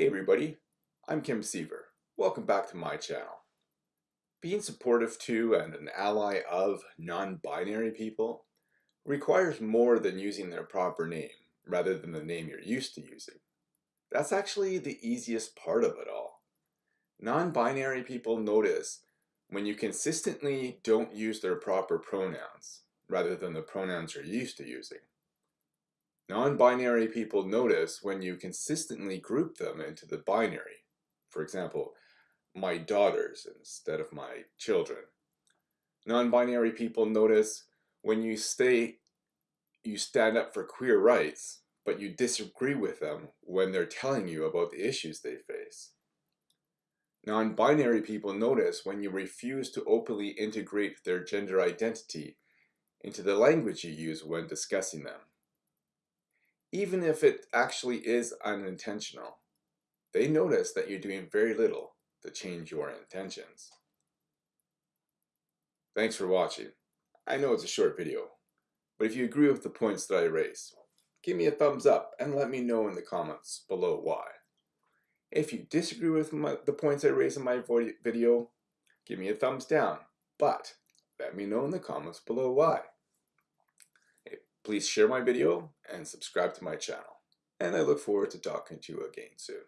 Hey everybody, I'm Kim Seaver. Welcome back to my channel. Being supportive to and an ally of non-binary people requires more than using their proper name rather than the name you're used to using. That's actually the easiest part of it all. Non-binary people notice when you consistently don't use their proper pronouns rather than the pronouns you're used to using. Non-binary people notice when you consistently group them into the binary. For example, my daughters instead of my children. Non-binary people notice when you stay you stand up for queer rights, but you disagree with them when they're telling you about the issues they face. Non-binary people notice when you refuse to openly integrate their gender identity into the language you use when discussing them even if it actually is unintentional. They notice that you're doing very little to change your intentions. Thanks for watching. I know it's a short video, but if you agree with the points that I raise, give me a thumbs up and let me know in the comments below why. If you disagree with my, the points I raise in my video, give me a thumbs down, but let me know in the comments below why. Please share my video and subscribe to my channel. And I look forward to talking to you again soon.